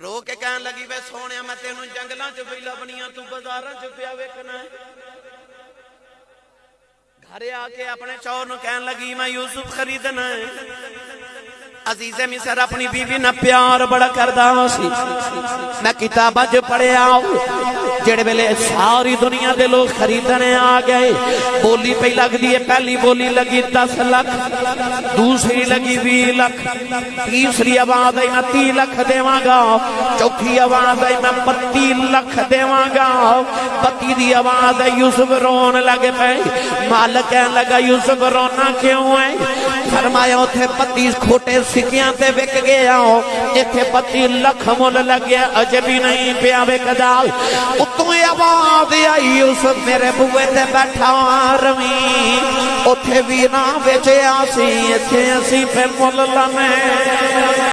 رو کے کہن لگی وے سونے میں تینوں جنگلاں چ پہ لبنیاں تو بازاراں چ پیا ویکھنا ہے گھر آ کے اپنے چور نو کہن لگی میں یوسف خریدنا ہے عزیز مصر اپنی بیوی نہ پیار بڑا کردا ہاں سی۔ میں کتاباں چ پڑھیا جڑے ویلے ساری دنیا دے لوگ خریدنے آ گئے۔ بولی پہ لگ ہے، پہلی بولی لگی دس لکھ دوسری لگی بی لکھ تیسری آواز آئی میں تی لکھ دیواں گا۔ چوتھی آواز آئی میں بتی لکھ دیواں گا۔ بتی دی آواز آئی، یوسف رون لگے پہ مالک کہنے لگا، یوسف رونا کیوں ہے؟ فرمایا اتھے پتی کھوٹے سکیاں تے وک گیا ہو اتھے پتی لکھ مول لگیا عجبی نہیں پیا بک دال اتوں آواز آئی اس میرے بوے تے بیٹھا روی۔ اتھے بھی نہ بیچے آسی اتھے اسی پہ مول لمے۔